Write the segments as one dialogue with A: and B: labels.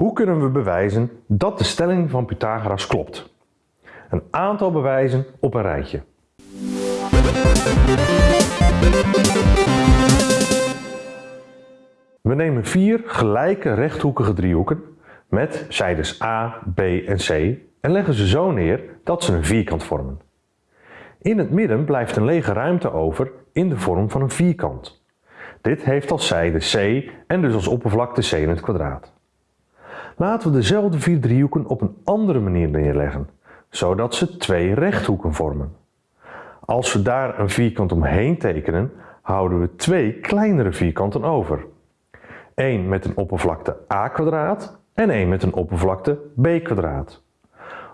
A: Hoe kunnen we bewijzen dat de stelling van Pythagoras klopt? Een aantal bewijzen op een rijtje. We nemen vier gelijke rechthoekige driehoeken met zijdes A, B en C en leggen ze zo neer dat ze een vierkant vormen. In het midden blijft een lege ruimte over in de vorm van een vierkant. Dit heeft als zijde C en dus als oppervlakte C in het kwadraat. Laten we dezelfde vier driehoeken op een andere manier neerleggen, zodat ze twee rechthoeken vormen. Als we daar een vierkant omheen tekenen, houden we twee kleinere vierkanten over. Eén met een oppervlakte a en één met een oppervlakte b kwadraat.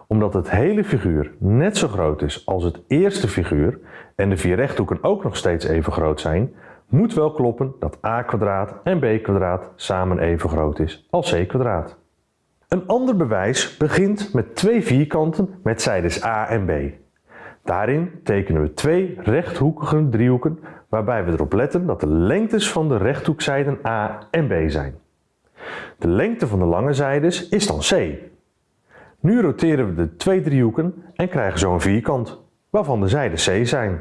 A: Omdat het hele figuur net zo groot is als het eerste figuur en de vier rechthoeken ook nog steeds even groot zijn, moet wel kloppen dat a kwadraat en b kwadraat samen even groot is als c kwadraat. Een ander bewijs begint met twee vierkanten met zijdes a en b. Daarin tekenen we twee rechthoekige driehoeken waarbij we erop letten dat de lengtes van de rechthoekzijden a en b zijn. De lengte van de lange zijdes is dan c. Nu roteren we de twee driehoeken en krijgen zo een vierkant, waarvan de zijden c zijn.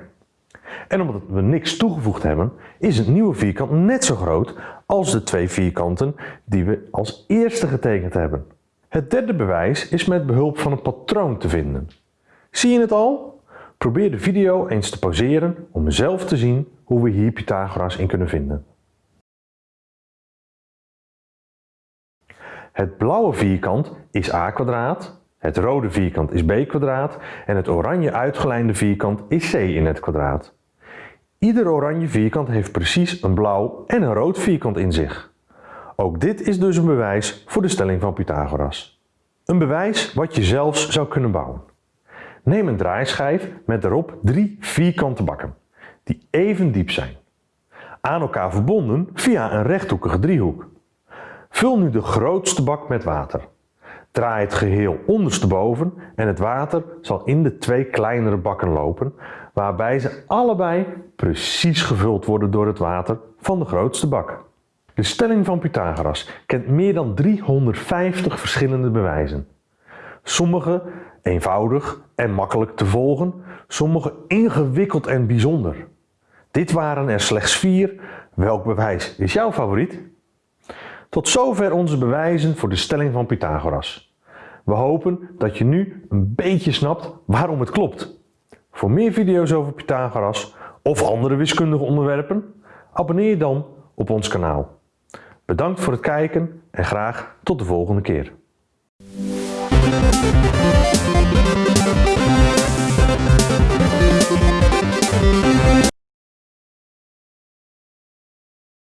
A: En omdat we niks toegevoegd hebben, is het nieuwe vierkant net zo groot als de twee vierkanten die we als eerste getekend hebben. Het derde bewijs is met behulp van een patroon te vinden. Zie je het al? Probeer de video eens te pauzeren om zelf te zien hoe we hier Pythagoras in kunnen vinden. Het blauwe vierkant is a kwadraat, het rode vierkant is b kwadraat en het oranje uitgelijnde vierkant is c in het kwadraat. Ieder oranje vierkant heeft precies een blauw en een rood vierkant in zich. Ook dit is dus een bewijs voor de stelling van Pythagoras. Een bewijs wat je zelfs zou kunnen bouwen. Neem een draaischijf met daarop drie vierkante bakken, die even diep zijn. Aan elkaar verbonden via een rechthoekige driehoek. Vul nu de grootste bak met water. Draai het geheel ondersteboven en het water zal in de twee kleinere bakken lopen, waarbij ze allebei precies gevuld worden door het water van de grootste bak. De stelling van Pythagoras kent meer dan 350 verschillende bewijzen. Sommige eenvoudig en makkelijk te volgen, sommige ingewikkeld en bijzonder. Dit waren er slechts vier. Welk bewijs is jouw favoriet? Tot zover onze bewijzen voor de stelling van Pythagoras. We hopen dat je nu een beetje snapt waarom het klopt. Voor meer video's over Pythagoras of andere wiskundige onderwerpen, abonneer je dan op ons kanaal. Bedankt voor het kijken en graag tot de volgende keer.